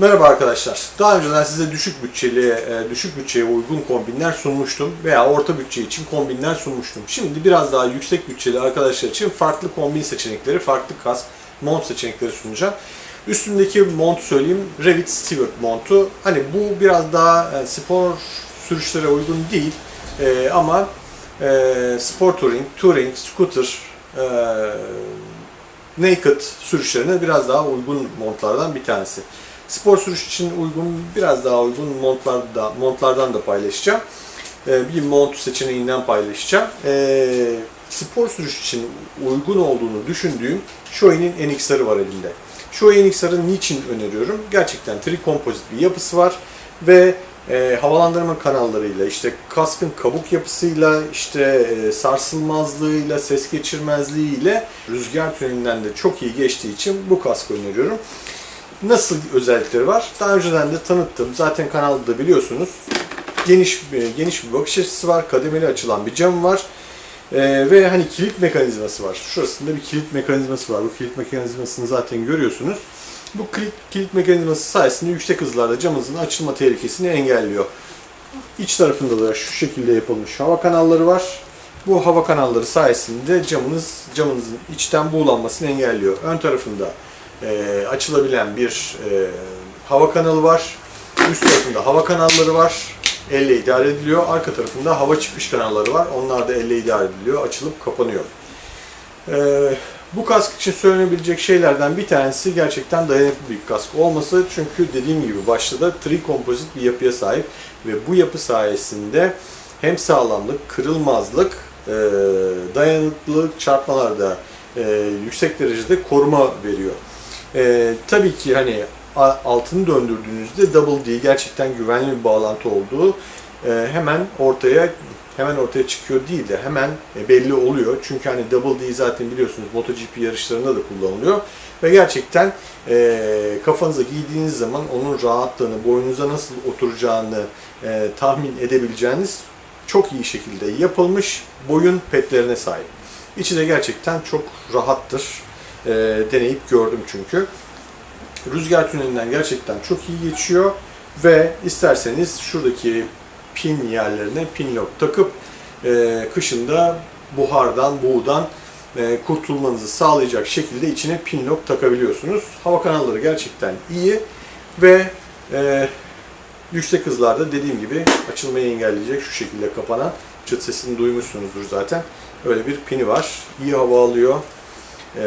Merhaba arkadaşlar. Daha önceden size düşük bütçeli, e, düşük bütçeye uygun kombinler sunmuştum veya orta bütçe için kombinler sunmuştum. Şimdi biraz daha yüksek bütçeli arkadaşlar için farklı kombin seçenekleri, farklı kask, mont seçenekleri sunacağım. Üstündeki mont söyleyeyim, Revit Stewart montu. Hani bu biraz daha e, spor sürüşlere uygun değil E, ama spor touring, touring, scooter, naked sürüşlerine biraz daha uygun montlardan bir tanesi. Spor sürüş için uygun, biraz daha uygun montlarda, montlardan da paylaşacağım. Ee, bir mont seçeneğinden paylaşacağım. Ee, spor sürüş için uygun olduğunu düşündüğüm Shoei'nin NXR'ı var elimde. Shoei NXR'ı niçin öneriyorum? Gerçekten tri-kompozit bir yapısı var ve e, havalandırma kanallarıyla, işte kaskın kabuk yapısıyla, işte e, sarsılmazlığıyla, ses geçirmezliğiyle rüzgar tünelinden de çok iyi geçtiği için bu kaskı öneriyorum. Nasıl özellikleri var? Daha önceden de tanıttım. Zaten kanalda da biliyorsunuz. Geniş bir, geniş bir bakış açısı var. Kademeli açılan bir cam var. Ee, ve hani kilit mekanizması var. Şurasında bir kilit mekanizması var. Bu kilit mekanizmasını zaten görüyorsunuz. Bu kilit, kilit mekanizması sayesinde yüksek hızlarda camınızın açılma tehlikesini engelliyor. İç tarafında da şu şekilde yapılmış hava kanalları var. Bu hava kanalları sayesinde camınız camınızın içten buğulanmasını engelliyor. Ön tarafında e, açılabilen bir e, hava kanalı var. Üst tarafında hava kanalları var. Elle idare ediliyor. Arka tarafında hava çıkış kanalları var. Onlar da elle idare ediliyor. Açılıp kapanıyor. E, bu kask için söylenebilecek şeylerden bir tanesi gerçekten dayanıklı bir kask olması. Çünkü dediğim gibi başta da tri-kompozit bir yapıya sahip ve bu yapı sayesinde hem sağlamlık, kırılmazlık, e, dayanıklılık çarpmalarda e, yüksek derecede koruma veriyor. E, tabii ki hani altını döndürdüğünüzde Double D gerçekten güvenli bir bağlantı olduğu e, hemen ortaya hemen ortaya çıkıyor değil de hemen e, belli oluyor. Çünkü hani Double D zaten biliyorsunuz MotoGP yarışlarında da kullanılıyor ve gerçekten e, kafanıza giydiğiniz zaman onun rahatlığını, boynunuza nasıl oturacağını e, tahmin edebileceğiniz çok iyi şekilde yapılmış boyun petlerine sahip. İçi de gerçekten çok rahattır. E, deneyip gördüm çünkü. Rüzgar tünelinden gerçekten çok iyi geçiyor ve isterseniz şuradaki pin yerlerine pin lock takıp e, kışında buhardan, buğudan e, kurtulmanızı sağlayacak şekilde içine pin lock takabiliyorsunuz. Hava kanalları gerçekten iyi ve e, yüksek hızlarda dediğim gibi açılmayı engelleyecek şu şekilde kapanan çıt sesini duymuşsunuzdur zaten. Öyle bir pini var. İyi hava alıyor. E,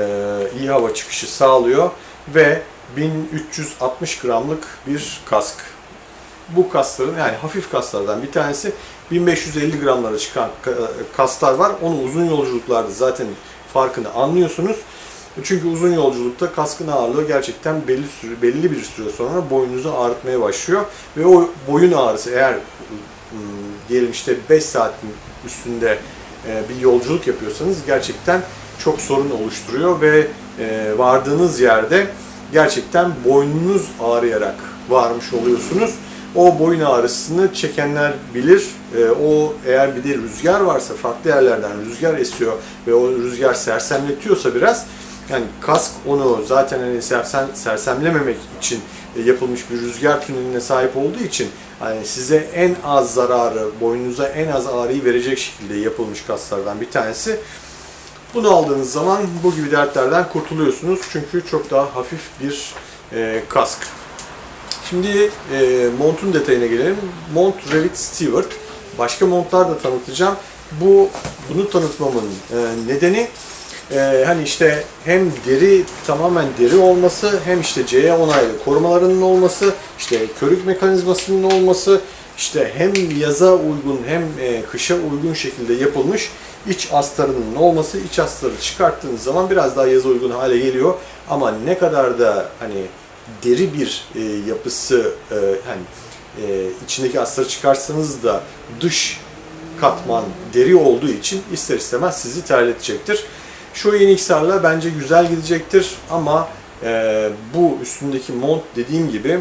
iyi hava çıkışı sağlıyor ve 1360 gramlık bir kask. Bu kasların yani hafif kaslardan bir tanesi 1550 gramlara çıkan ka- kaslar var. Onu uzun yolculuklarda zaten farkını anlıyorsunuz. Çünkü uzun yolculukta kaskın ağırlığı gerçekten belli süre, belli bir süre sonra boynunuzu ağrıtmaya başlıyor ve o boyun ağrısı eğer diyelim işte 5 saatin üstünde e, bir yolculuk yapıyorsanız gerçekten çok sorun oluşturuyor ve e, vardığınız yerde gerçekten boynunuz ağrıyarak varmış oluyorsunuz. O boyun ağrısını çekenler bilir. E, o eğer bir de rüzgar varsa farklı yerlerden rüzgar esiyor ve o rüzgar sersemletiyorsa biraz yani kask onu zaten hani sersem, sersemlememek için e, yapılmış bir rüzgar tüneline sahip olduğu için hani size en az zararı, boynunuza en az ağrıyı verecek şekilde yapılmış kaslardan bir tanesi. Bunu aldığınız zaman bu gibi dertlerden kurtuluyorsunuz. Çünkü çok daha hafif bir e, kask. Şimdi e, montun detayına gelelim. Mont Revit Stewart. Başka montlar da tanıtacağım. Bu bunu tanıtmamın e, nedeni e, hani işte hem deri tamamen deri olması hem işte CE onaylı korumalarının olması, işte körük mekanizmasının olması, işte hem yaza uygun hem e, kışa uygun şekilde yapılmış iç astarının olması, iç astarı çıkarttığınız zaman biraz daha yaza uygun hale geliyor. Ama ne kadar da hani deri bir e, yapısı hani içindeki astarı çıkarsanız da dış katman deri olduğu için ister istemez sizi terletecektir. Şu yeni XR'la bence güzel gidecektir ama e, bu üstündeki mont dediğim gibi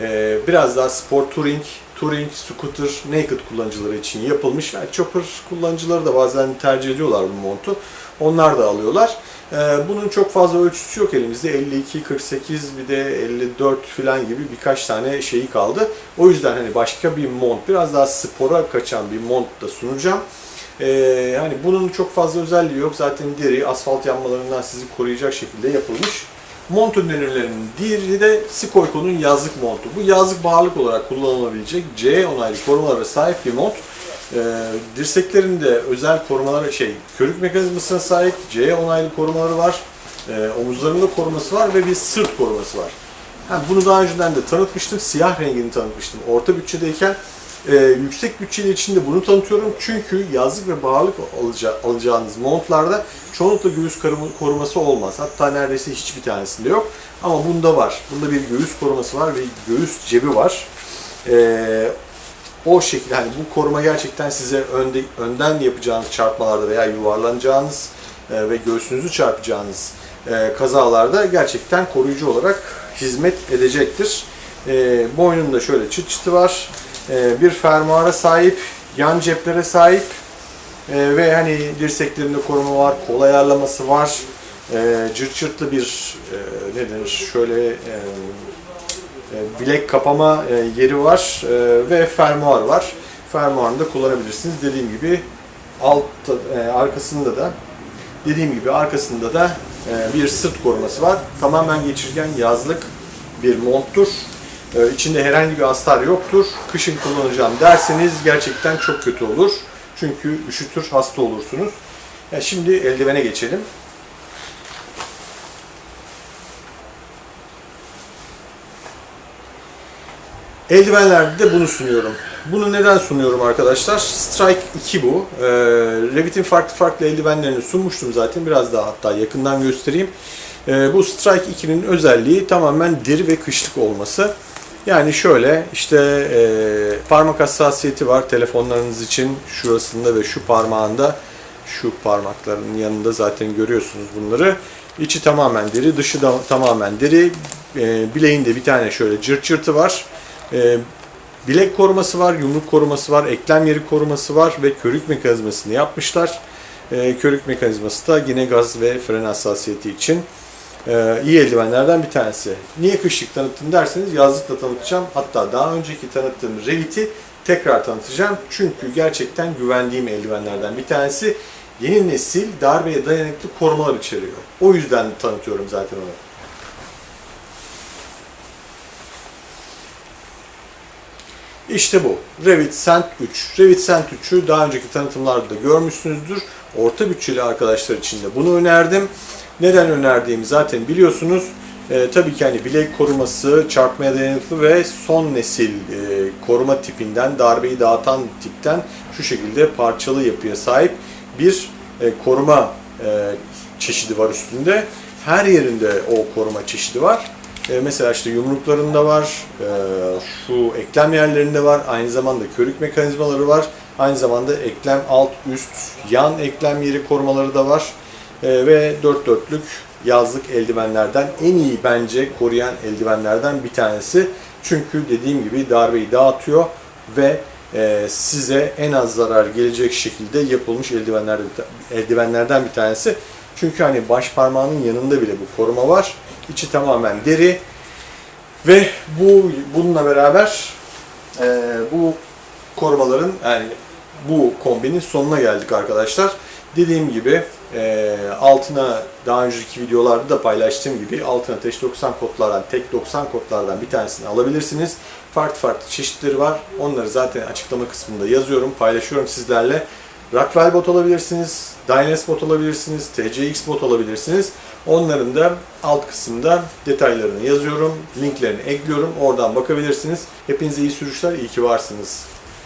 e, biraz daha spor touring, touring, scooter, naked kullanıcıları için yapılmış. Yani chopper kullanıcıları da bazen tercih ediyorlar bu montu. Onlar da alıyorlar. Ee, bunun çok fazla ölçüsü yok elimizde. 52, 48 bir de 54 falan gibi birkaç tane şeyi kaldı. O yüzden hani başka bir mont, biraz daha spora kaçan bir mont da sunacağım. Ee, hani bunun çok fazla özelliği yok. Zaten deri asfalt yanmalarından sizi koruyacak şekilde yapılmış. Mont önerilerinin diğeri de Sikoyko'nun yazlık montu. Bu yazlık bağırlık olarak kullanılabilecek C onaylı korumalara sahip bir mont. Ee, dirseklerinde özel korumaları şey, körük mekanizmasına sahip C onaylı korumaları var. Ee, omuzlarında koruması var ve bir sırt koruması var. Ha, bunu daha önceden de tanıtmıştım. Siyah rengini tanıtmıştım. Orta bütçedeyken e, yüksek bütçeli için de bunu tanıtıyorum. Çünkü yazlık ve bağırlık alaca, alacağınız montlarda çoğunlukla göğüs koruması olmaz. Hatta neredeyse hiçbir tanesinde yok. Ama bunda var. Bunda bir göğüs koruması var ve göğüs cebi var. Ee, o şekilde hani bu koruma gerçekten size önde, önden yapacağınız çarpmalarda veya yuvarlanacağınız e, ve göğsünüzü çarpacağınız e, kazalarda gerçekten koruyucu olarak hizmet edecektir. E, boynunda şöyle çıt çıtı var. E, bir fermuara sahip, yan ceplere sahip e, ve hani dirseklerinde koruma var, kol ayarlaması var. E, cırt cırtlı bir e, ne denir şöyle e, bilek kapama yeri var ve fermuar var. Fermuarını da kullanabilirsiniz. Dediğim gibi alt arkasında da dediğim gibi arkasında da bir sırt koruması var. Tamamen geçirgen yazlık bir monttur. E, içinde herhangi bir astar yoktur. Kışın kullanacağım derseniz gerçekten çok kötü olur. Çünkü üşütür, hasta olursunuz. Ya şimdi eldivene geçelim. Eldivenlerde de bunu sunuyorum. Bunu neden sunuyorum arkadaşlar? Strike 2 bu. Ee, Revit'in farklı farklı eldivenlerini sunmuştum zaten. Biraz daha hatta yakından göstereyim. Ee, bu Strike 2'nin özelliği tamamen deri ve kışlık olması. Yani şöyle işte e, parmak hassasiyeti var telefonlarınız için şurasında ve şu parmağında şu parmakların yanında zaten görüyorsunuz bunları. İçi tamamen deri, dışı da tamamen deri. E, bileğinde bir tane şöyle cırt cırtı var. E, bilek koruması var, yumruk koruması var, eklem yeri koruması var ve körük mekanizmasını yapmışlar. E, körük mekanizması da yine gaz ve fren hassasiyeti için iyi eldivenlerden bir tanesi. Niye kışlık tanıttım derseniz yazlıkla tanıtacağım. Hatta daha önceki tanıttığım Revit'i tekrar tanıtacağım. Çünkü gerçekten güvendiğim eldivenlerden bir tanesi. Yeni nesil darbeye dayanıklı korumalar içeriyor. O yüzden tanıtıyorum zaten onu. İşte bu. Revit Sent 3. Revit Sent 3'ü daha önceki tanıtımlarda da görmüşsünüzdür. Orta bütçeli arkadaşlar için de bunu önerdim. Neden önerdiğimi zaten biliyorsunuz. Ee, tabii ki hani bilek koruması, çarpmaya dayanıklı ve son nesil e, koruma tipinden, darbeyi dağıtan tipten şu şekilde parçalı yapıya sahip bir e, koruma e, çeşidi var üstünde. Her yerinde o koruma çeşidi var. E, mesela işte yumruklarında var, e, şu eklem yerlerinde var, aynı zamanda körük mekanizmaları var. Aynı zamanda eklem alt, üst, yan eklem yeri korumaları da var. E, ve dört dörtlük yazlık eldivenlerden en iyi bence koruyan eldivenlerden bir tanesi. Çünkü dediğim gibi darbeyi dağıtıyor ve e, size en az zarar gelecek şekilde yapılmış eldivenlerden, eldivenlerden bir tanesi. Çünkü hani baş parmağının yanında bile bu koruma var. İçi tamamen deri ve bu bununla beraber e, bu korumaların yani bu kombinin sonuna geldik arkadaşlar. Dediğim gibi e, altına daha önceki videolarda da paylaştığım gibi altına ateş 90 kodlardan tek 90 kodlardan bir tanesini alabilirsiniz. Farklı farklı çeşitleri var. Onları zaten açıklama kısmında yazıyorum, paylaşıyorum sizlerle. Rockwell bot alabilirsiniz, Dynas bot alabilirsiniz, TCX bot alabilirsiniz. Onların da alt kısımda detaylarını yazıyorum, linklerini ekliyorum. Oradan bakabilirsiniz. Hepinize iyi sürüşler, iyi ki varsınız.